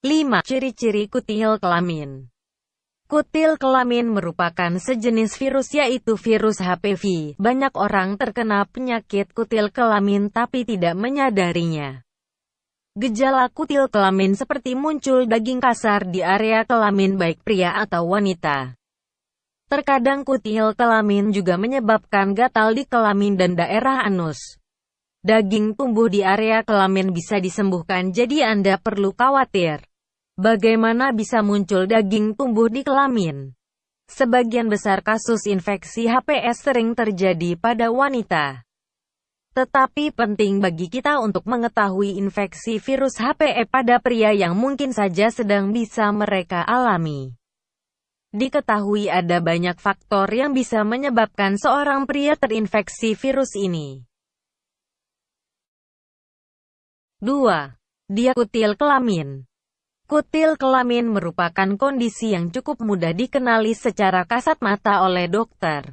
5. Ciri-ciri kutil kelamin Kutil kelamin merupakan sejenis virus yaitu virus HPV. Banyak orang terkena penyakit kutil kelamin tapi tidak menyadarinya. Gejala kutil kelamin seperti muncul daging kasar di area kelamin baik pria atau wanita. Terkadang kutil kelamin juga menyebabkan gatal di kelamin dan daerah anus. Daging tumbuh di area kelamin bisa disembuhkan jadi Anda perlu khawatir. Bagaimana bisa muncul daging tumbuh di kelamin? Sebagian besar kasus infeksi HPS sering terjadi pada wanita. Tetapi penting bagi kita untuk mengetahui infeksi virus HPE pada pria yang mungkin saja sedang bisa mereka alami. Diketahui ada banyak faktor yang bisa menyebabkan seorang pria terinfeksi virus ini. 2. Diakutil kelamin Kutil kelamin merupakan kondisi yang cukup mudah dikenali secara kasat mata oleh dokter.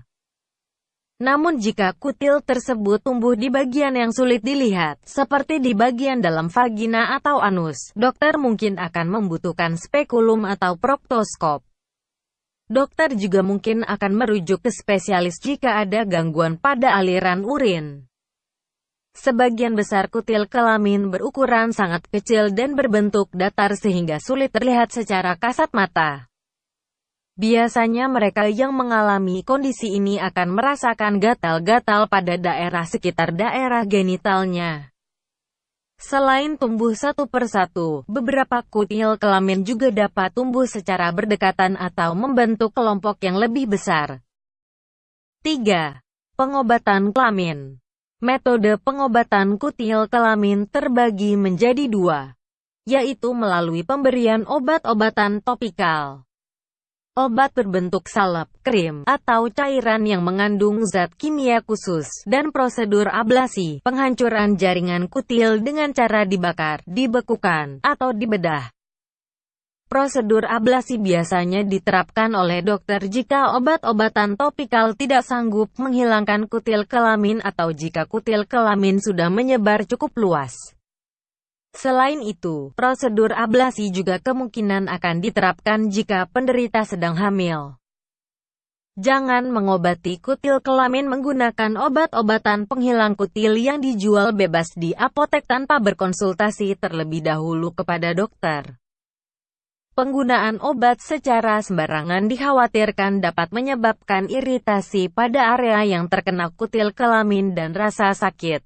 Namun jika kutil tersebut tumbuh di bagian yang sulit dilihat, seperti di bagian dalam vagina atau anus, dokter mungkin akan membutuhkan spekulum atau proptoskop. Dokter juga mungkin akan merujuk ke spesialis jika ada gangguan pada aliran urin. Sebagian besar kutil kelamin berukuran sangat kecil dan berbentuk datar sehingga sulit terlihat secara kasat mata. Biasanya mereka yang mengalami kondisi ini akan merasakan gatal-gatal pada daerah sekitar daerah genitalnya. Selain tumbuh satu persatu, beberapa kutil kelamin juga dapat tumbuh secara berdekatan atau membentuk kelompok yang lebih besar. 3. Pengobatan kelamin Metode pengobatan kutil kelamin terbagi menjadi dua, yaitu melalui pemberian obat-obatan topikal. Obat berbentuk salep, krim, atau cairan yang mengandung zat kimia khusus, dan prosedur ablasi, penghancuran jaringan kutil dengan cara dibakar, dibekukan, atau dibedah. Prosedur ablasi biasanya diterapkan oleh dokter jika obat-obatan topikal tidak sanggup menghilangkan kutil kelamin atau jika kutil kelamin sudah menyebar cukup luas. Selain itu, prosedur ablasi juga kemungkinan akan diterapkan jika penderita sedang hamil. Jangan mengobati kutil kelamin menggunakan obat-obatan penghilang kutil yang dijual bebas di apotek tanpa berkonsultasi terlebih dahulu kepada dokter. Penggunaan obat secara sembarangan dikhawatirkan dapat menyebabkan iritasi pada area yang terkena kutil kelamin dan rasa sakit.